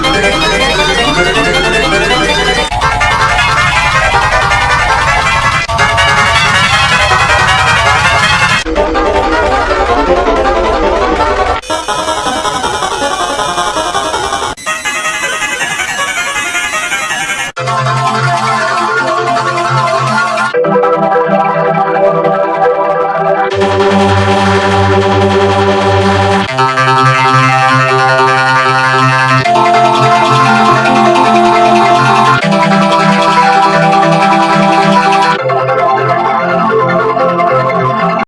Gracias.